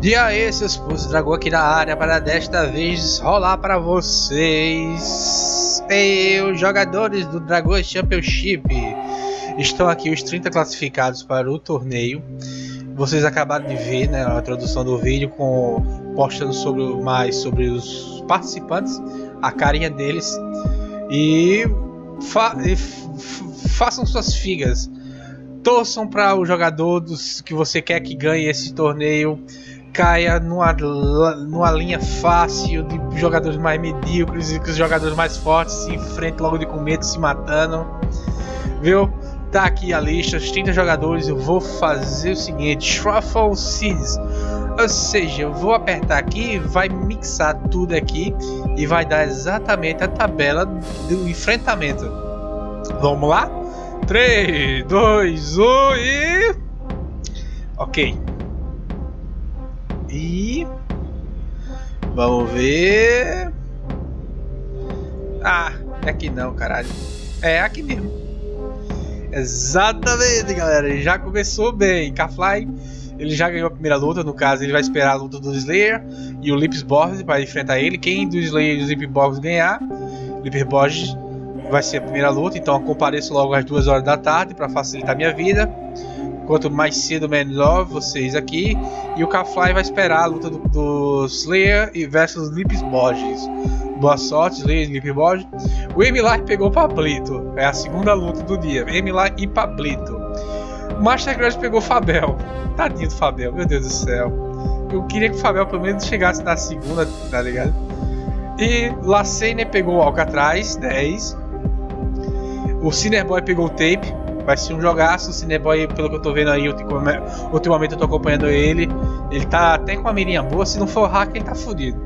E aí, seus dragão aqui na área para desta vez rolar para vocês. E os jogadores do Dragão Championship. Estão aqui os 30 classificados para o torneio. Vocês acabaram de ver né, a introdução do vídeo com postando sobre mais sobre os participantes, a carinha deles e, fa e façam suas figas. Torçam para o jogador dos, que você quer que ganhe esse torneio caia numa, numa linha fácil de jogadores mais medíocres e que os jogadores mais fortes se enfrentem logo de começo se matando. Viu? Tá aqui a lista, os 30 jogadores. Eu vou fazer o seguinte: Shuffle Seeds. Ou seja, eu vou apertar aqui, vai mixar tudo aqui e vai dar exatamente a tabela do enfrentamento. Vamos lá? 3, 2, 1 e. Ok. E vamos ver. Ah, é aqui não, caralho. É aqui mesmo. Exatamente, galera. Já começou bem. Kafly, ele já ganhou a primeira luta. No caso, ele vai esperar a luta do Slayer e o Lipsborg para enfrentar ele. Quem do Slayer e do Lipsborg ganhar, Lipsborg vai ser a primeira luta. Então, eu compareço logo às duas horas da tarde para facilitar minha vida. Quanto mais cedo, melhor vocês aqui. E o Kafly vai esperar a luta do, do Slayer versus Lips Borges. Boa sorte, Slayer e Lips Borges. O Emilar pegou o Pablito. É a segunda luta do dia. Emilar e Pablito. O Master Grudge pegou o Fabel. Tadinho do Fabel, meu Deus do céu. Eu queria que o Fabel pelo menos chegasse na segunda, tá ligado? E Lacene pegou o Alcatraz, 10. O Cinerboy pegou o Tape. Vai ser um jogaço. O Cineboy, pelo que eu tô vendo aí, ultimamente eu tô acompanhando ele. Ele tá até com a mirinha boa. Se não for hack, ele tá fudido.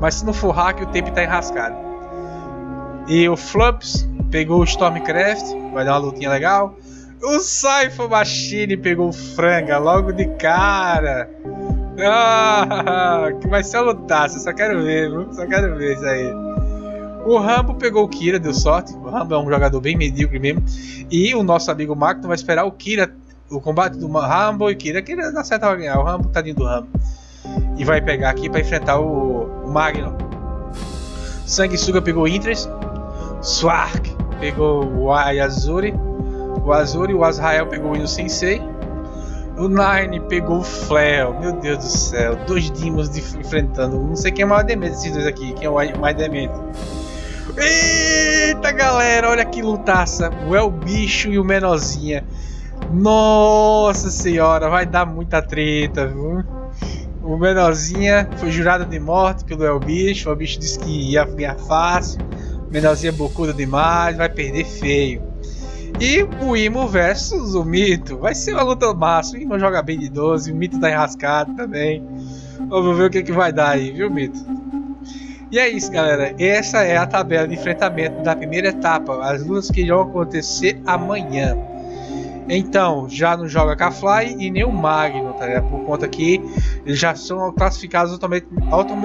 Mas se não for hack, o tempo tá enrascado. E o Flumps pegou o Stormcraft. Vai dar uma lutinha legal. O Cypher Machine pegou o Franga logo de cara. Ah, que vai ser uma lutaça. Só quero ver? Só quero ver isso aí. O Rambo pegou o Kira, deu sorte. O Rambo é um jogador bem medíocre mesmo. E o nosso amigo Magno vai esperar o Kira, o combate do Rambo e Kira. Kira na certa vai ganhar. O Rambo, tadinho do Rambo. E vai pegar aqui para enfrentar o, Magno. Sanguessuga pegou o Interest. Swark pegou o Ayazuri. O Azuri, o Azrael pegou o Ino Sensei. O Nine pegou o Flare. Meu Deus do céu. Dois Demons enfrentando. Não sei quem é o maior demente desses dois aqui. Quem é o mais demente. Eita galera, olha que lutaça. O El Bicho e o Menorzinha. Nossa senhora, vai dar muita treta, viu? O Menorzinha foi jurado de morte pelo El Bicho. O El Bicho disse que ia ganhar fácil. O Menorzinha é bocudo demais, vai perder feio. E o Imo versus o Mito. Vai ser uma luta massa. O Imo joga bem de 12, o Mito tá enrascado também. Vamos ver o que, que vai dar aí, viu, Mito? E é isso, galera. Essa é a tabela de enfrentamento da primeira etapa. As lutas que irão acontecer amanhã. Então, já não joga K-Fly e nem o Magno, tá ligado? Por conta que eles já são classificados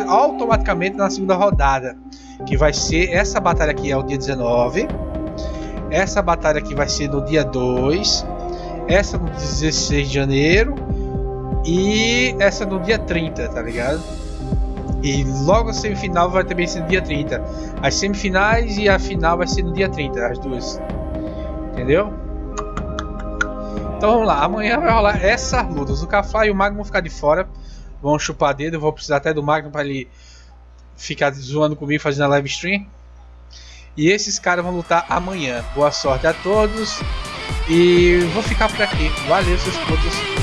automaticamente na segunda rodada. Que vai ser essa batalha aqui é o dia 19. Essa batalha aqui vai ser no dia 2. Essa no 16 de janeiro. E essa no dia 30, tá ligado? E logo a semifinal vai também ser no dia 30. As semifinais e a final vai ser no dia 30, as duas. Entendeu? Então vamos lá, amanhã vai rolar essas lutas. O Kafla e o Magno vão ficar de fora. Vão chupar dedo, eu vou precisar até do Magno para ele ficar zoando comigo fazendo a live stream. E esses caras vão lutar amanhã. Boa sorte a todos. E vou ficar por aqui. Valeu, seus putos.